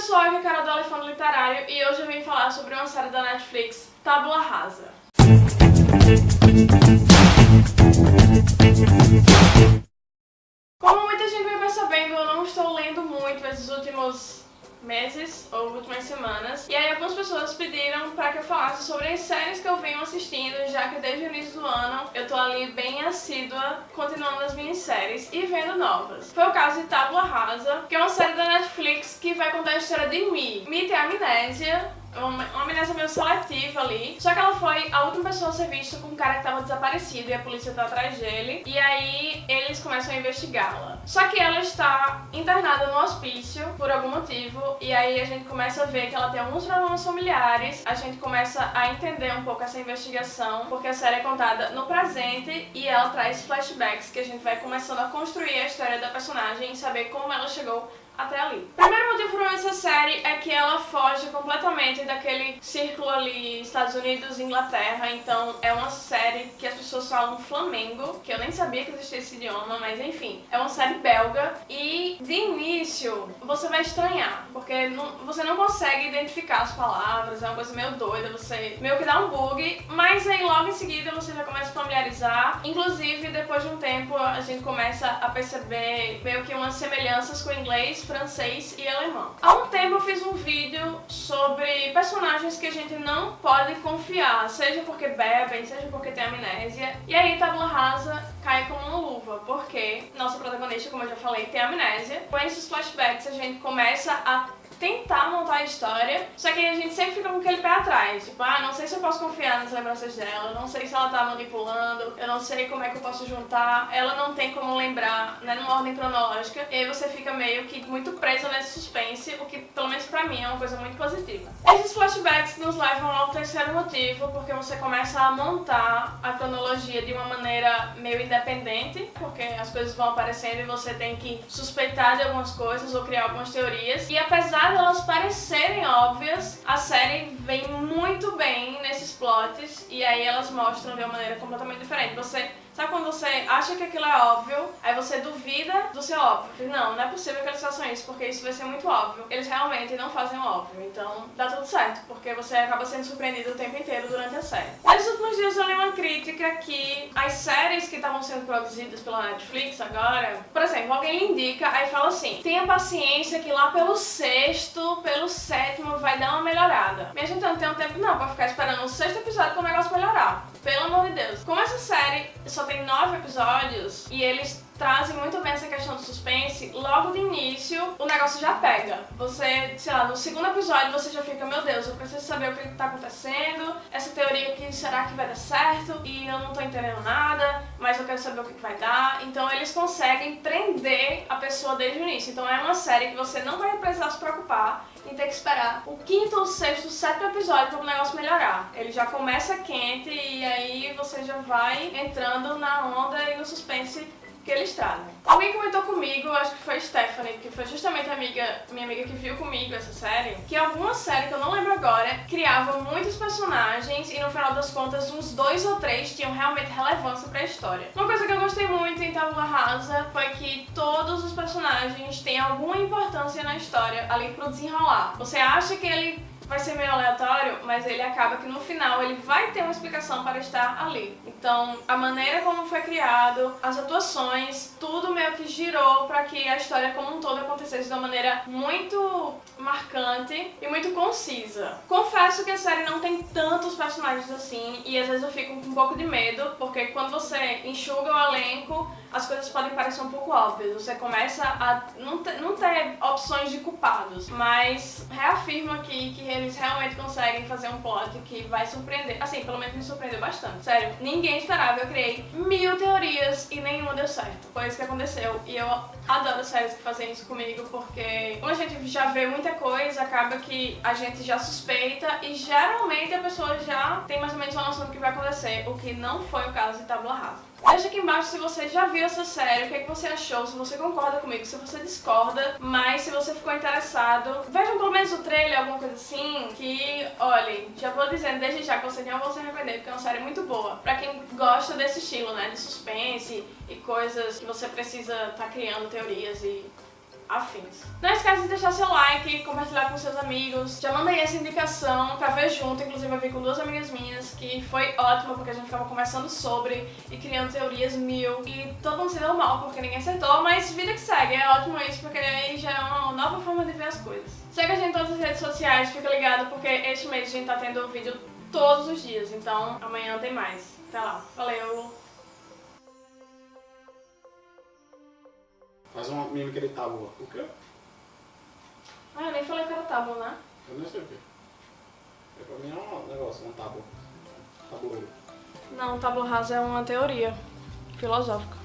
pessoal, aqui é a Carol do Elefante Literário e hoje eu vim falar sobre uma série da Netflix, Tábula Rasa. Como muita gente vai percebendo, eu não estou lendo muito esses últimos meses ou últimas semanas. E aí algumas pessoas pediram para que eu falasse sobre as séries que eu venho assistindo, já que desde o início do ano eu tô ali bem assídua, continuando as minhas séries e vendo novas. Foi o caso de Tábula Rasa, que é uma série da Netflix que vai contar a história de Mi. Mi tem amnésia, uma, uma amnésia meio seletiva ali. Só que ela foi a última pessoa a ser vista com um cara que tava desaparecido e a polícia tá atrás dele. E aí eles começam a investigá-la. Só que ela está internada no hospício por algum motivo. E aí a gente começa a ver que ela tem alguns problemas familiares. A gente começa a entender um pouco essa investigação, porque a série é contada no presente e ela traz flashbacks que a gente vai começando a construir a história da personagem e saber como ela chegou até ali. Primeiro motivo para essa série é que ela foge completamente daquele círculo ali Estados Unidos e Inglaterra, então é uma série que as pessoas falam Flamengo, que eu nem sabia que existia esse idioma, mas enfim, é uma série belga e de início você vai estranhar, porque não, você não consegue identificar as palavras, é uma coisa meio doida, você meio que dá um bug, mas aí logo em seguida você já começa a familiarizar, inclusive depois de um tempo a gente começa a perceber meio que umas semelhanças com inglês, francês e alemão. Há um tempo eu fiz um vídeo sobre personagens que a gente não pode confiar, seja porque bebem, seja porque tem amnésia, e aí Tabula Rasa cai como uma luva, porque nossa protagonista, como eu já falei, tem amnésia. Com esses flashbacks a gente começa a tentar montar a história, só que a gente sempre fica com aquele pé atrás, tipo, ah, não sei se eu posso confiar nas lembranças dela, não sei se ela tá manipulando, eu não sei como é que eu posso juntar, ela não tem como lembrar, né, numa ordem cronológica, e aí você fica meio que muito preso nesse suspense, o que, pelo menos pra mim, é uma coisa muito positiva. Esses flashbacks nos levam ao terceiro motivo, porque você começa a montar a cronologia de uma maneira meio independente, porque as coisas vão aparecendo e você tem que suspeitar de algumas coisas ou criar algumas teorias, e apesar apesar delas parecerem óbvias, a série vem muito bem nesses plots e aí elas mostram de uma maneira completamente diferente. Você Sabe quando você acha que aquilo é óbvio, aí você duvida do seu óbvio. Não, não é possível que eles façam isso, porque isso vai ser muito óbvio. Eles realmente não fazem o óbvio, então dá tudo certo, porque você acaba sendo surpreendido o tempo inteiro durante a série. Nesses últimos dias eu li uma crítica que as séries que estavam sendo produzidas pela Netflix agora, por exemplo, alguém lhe indica, aí fala assim, tenha paciência que lá pelo sexto, pelo sétimo vai dar uma melhorada. Gente, eu não tenho tempo não pra ficar esperando o sexto episódio para o negócio melhorar. Pelo amor de Deus. Como essa série só tem nove episódios e eles trazem muito bem essa questão do suspense, logo de início o negócio já pega. Você, sei lá, no segundo episódio você já fica, meu Deus, eu preciso saber o que está acontecendo, essa teoria aqui, será que vai dar certo? E eu não tô entendendo nada, mas eu quero saber o que vai dar. Então eles conseguem prender pessoa desde o início. Então é uma série que você não vai precisar se preocupar em ter que esperar o quinto, ou sexto, sétimo episódio para o negócio melhorar. Ele já começa quente e aí você já vai entrando na onda e no suspense que eles trazem. Alguém comentou comigo, acho que foi Stephanie, que foi justamente a amiga, minha amiga que viu comigo essa série, que alguma série, que eu não lembro agora, criava muitos personagens e no final das contas uns dois ou três tinham realmente relevância pra história. Uma coisa que eu gostei muito em Tabula Rasa foi que todos os personagens têm alguma importância na história ali pro desenrolar. Você acha que ele vai ser meio aleatório, mas ele acaba que no final ele vai ter uma explicação para estar ali. Então, a maneira como foi criado, as atuações, tudo meio que girou para que a história como um todo acontecesse de uma maneira muito marcante e muito concisa. Confesso que a série não tem tantos personagens assim e às vezes eu fico com um pouco de medo, porque quando você enxuga o elenco, as coisas podem parecer um pouco óbvias. Você começa a não ter, não ter opções de culpados, mas reafirmo aqui que eles realmente conseguem fazer um plot que vai surpreender. Assim, pelo menos me surpreendeu bastante. Sério, ninguém esperava. Eu criei mil teorias e nenhuma deu certo. Foi isso que aconteceu. E eu adoro séries que fazem isso comigo, porque como a gente já vê muita coisa, acaba que a gente já suspeita e geralmente a pessoa já tem mais ou menos uma noção do que vai acontecer, o que não foi o caso de Tabula Rasa. Deixa aqui embaixo se você já viu essa série, o que, é que você achou, se você concorda comigo, se você discorda, mas se você ficou interessado, vejam pelo menos o trailer, alguma coisa assim, que, olhem, já vou dizendo desde já que você não vai se arrepender, porque é uma série muito boa. Pra quem gosta desse estilo, né, de suspense e coisas que você precisa estar tá criando teorias e afins. Não esquece de deixar seu like, compartilhar com seus amigos. Já mandei essa indicação pra ver junto, inclusive eu vi com duas amigas minhas, que foi ótimo porque a gente ficava conversando sobre e criando teorias mil. E todo mundo se deu mal porque ninguém acertou, mas vida que segue. É ótimo isso porque aí já é uma nova forma de ver as coisas. Segue a gente em todas as redes sociais, fica ligado porque este mês a gente tá tendo vídeo todos os dias, então amanhã tem mais. Até lá. Valeu! Faz uma mímica de tábua. O quê? Ah, eu nem falei que era tábua, né? Eu nem sei o quê. É pra mim é um negócio, um tábua. Tabuleiro. Não, tábua rasa é uma teoria filosófica.